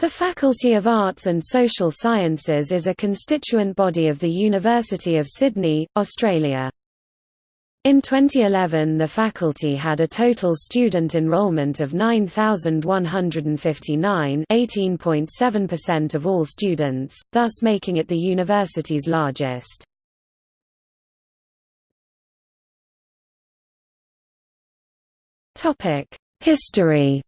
The Faculty of Arts and Social Sciences is a constituent body of the University of Sydney, Australia. In 2011 the faculty had a total student enrollment of 9,159 18.7% of all students, thus making it the university's largest. History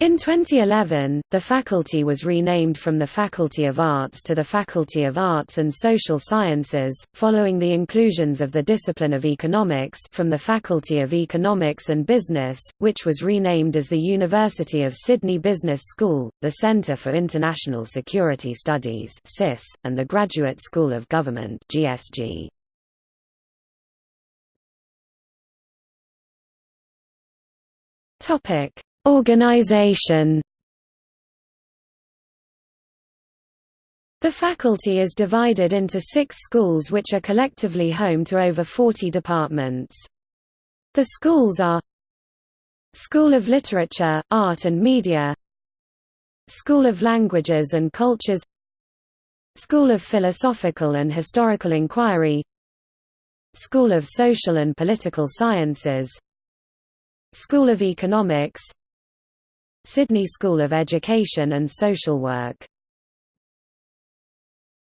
In 2011, the faculty was renamed from the Faculty of Arts to the Faculty of Arts and Social Sciences, following the inclusions of the discipline of economics from the Faculty of Economics and Business, which was renamed as the University of Sydney Business School, the Centre for International Security Studies and the Graduate School of Government GSG. Topic Organization The faculty is divided into six schools which are collectively home to over 40 departments. The schools are School of Literature, Art and Media School of Languages and Cultures School of Philosophical and Historical Inquiry School of Social and Political Sciences School of Economics Sydney School of Education and Social Work